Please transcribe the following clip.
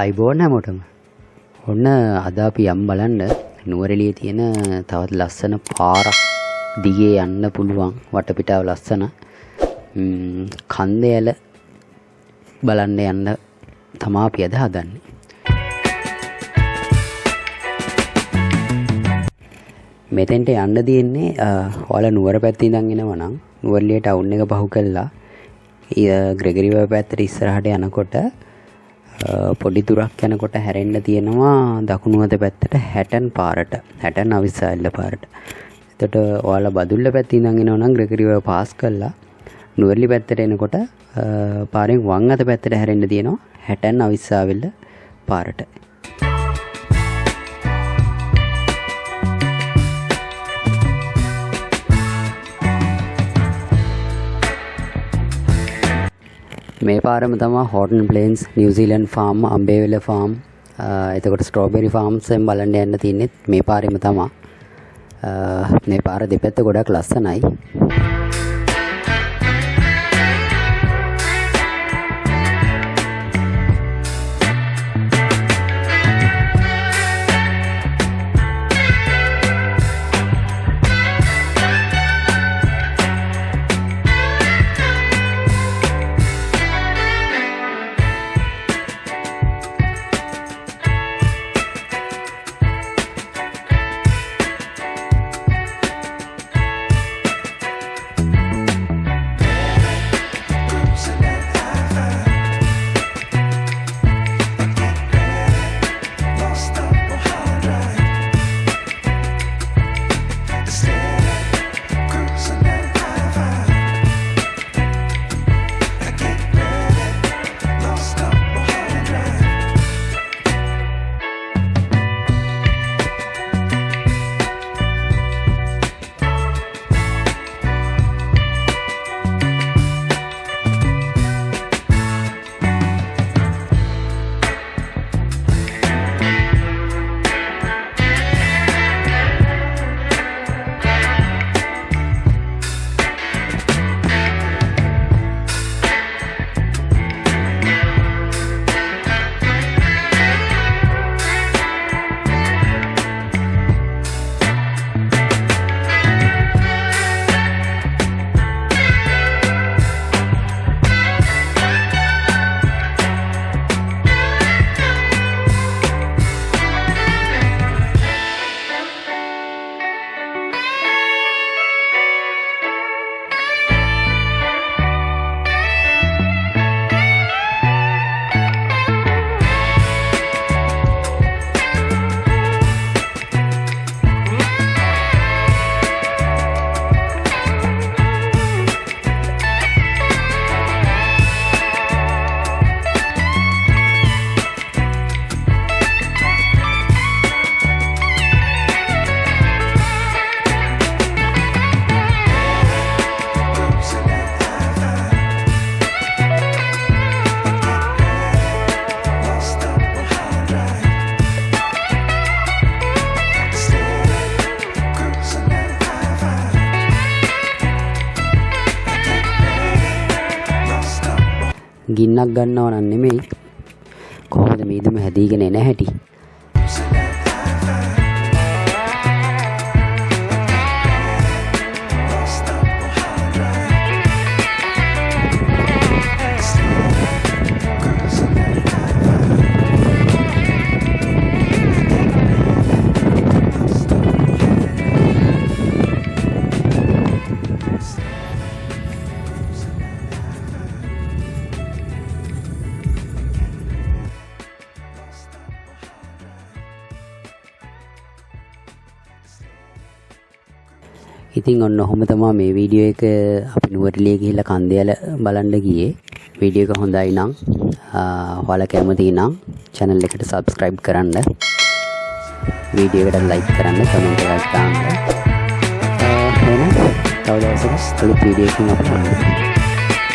අයිබෝන් හැමෝටම. ඔන්න අද අපි යම් බලන්න නුවරඑළියේ තියෙන තවත් ලස්සන පාරක් දිගේ යන්න පුළුවන් වටපිටාව ලස්සන. කන්ද ඇල බලන්න යන්න තමා අපි අද හදන්නේ. මෙතෙන්ට යන්න තියෙන්නේ ඔයාලා නුවර පැත්තේ ඉඳන් එනවා නම් නුවරඑළිය ටවුන් එක පහු කළා. ග්‍රෙගරිව පැත්තට ඉස්සරහට යනකොට පොඩි දුරක් යනකොට හැරෙන්න තියෙනවා දකුණු අත පැත්තට හැටන් පාරට. හැටන් අවිස්සාල්ල පාරට. එතකොට ඔයාලා බදුල්ල පැත්තේ ඉඳන් එනවා නම් ග්‍රෙගරිව පාස් කළා. නුවරලි පැත්තට එනකොට පාරෙන් වම් අත පැත්තට හැරෙන්න තියෙනවා. හැටන් අවිස්සාවෙල්ල පාරට. මේ පාරම තමා Horton Plains New Zealand farm Ambewela farm එතකොට ස්ට්‍රෝබෙරි ෆාර්ම්සෙන් බලන්න යන්න තින්නෙත් මේ පාරම තමා. මේ පාර දෙපැත්ත ගොඩක් ලස්සනයි. ගින්නක් ගන්නව නම් නෙමෙයි. කොහොමද මීදුම හැදීගෙන එන හැටි? ඉතින් ඔන්න ඔහොම තමා මේ වීඩියෝ එක අපි නුවරඑළිය ගිහිල්ලා කන්දේල බලන්න ගියේ. වීඩියෝ එක හොඳයි නම් ඔයාලා කැමති නම් channel එකට subscribe කරන්න. වීඩියෝ එකට like කරන්න comment එකක් දාන්න. එහෙනම් තව දවසක අලුත් වීඩියෝ එකකින් අපට හම්බ වෙනවා